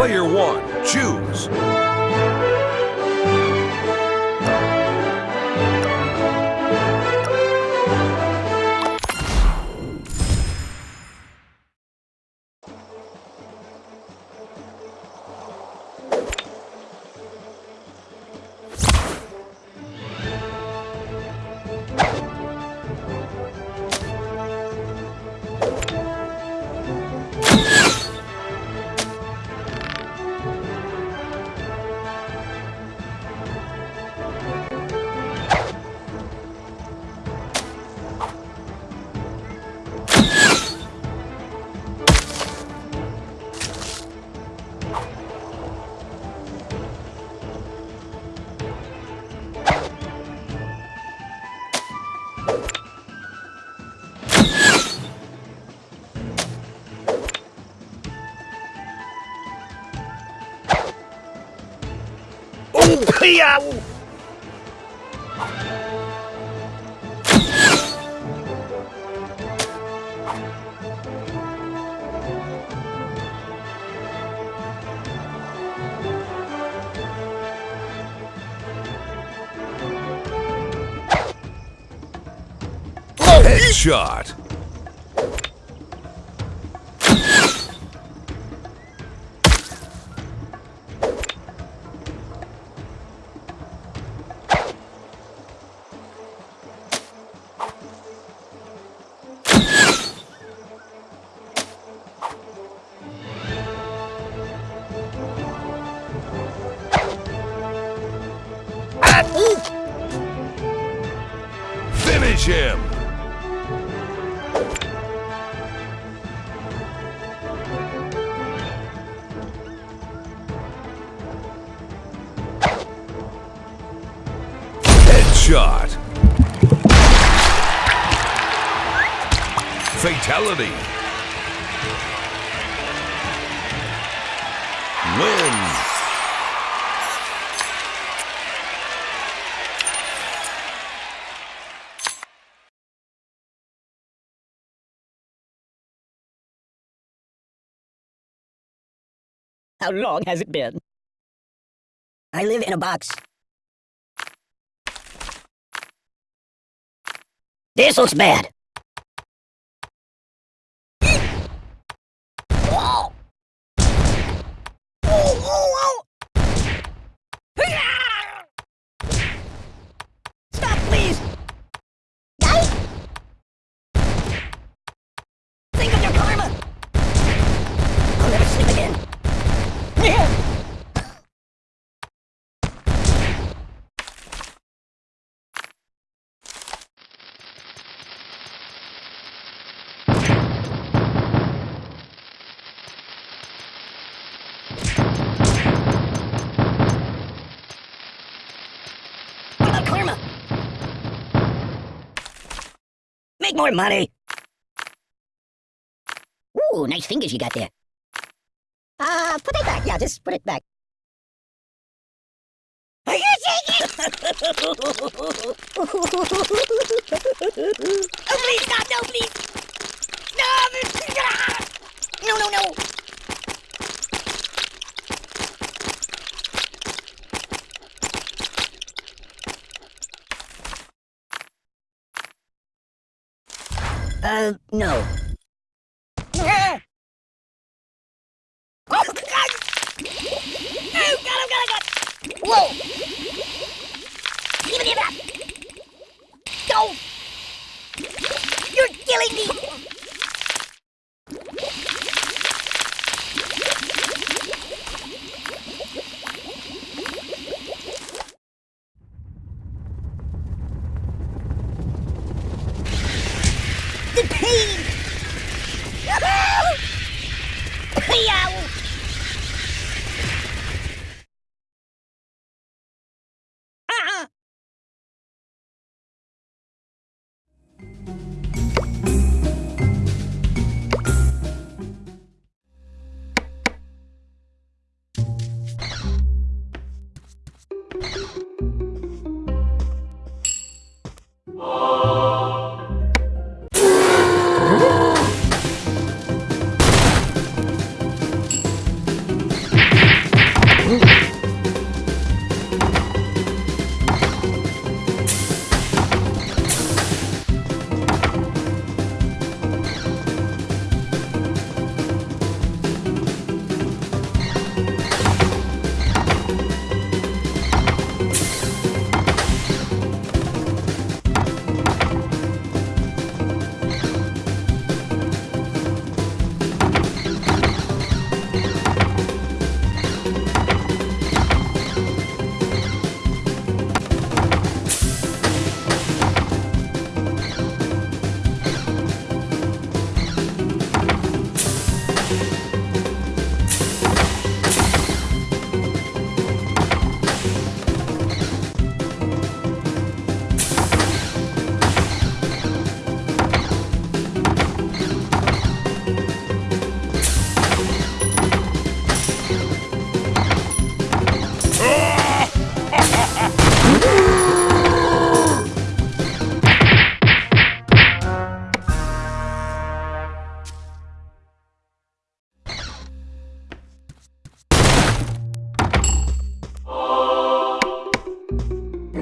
Player one, choose. Headshot. Finish him. Headshot. Fatality. How long has it been? I live in a box. This looks bad. Make more money! Ooh, nice fingers you got there. Uh, put it back. Yeah, just put it back. Are you taking? oh, please, stop! No, please! No! No, no, No. Oh, God! Oh, God, oh, God, oh, God! Whoa! Give me that! Go! You're killing me!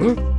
嗯。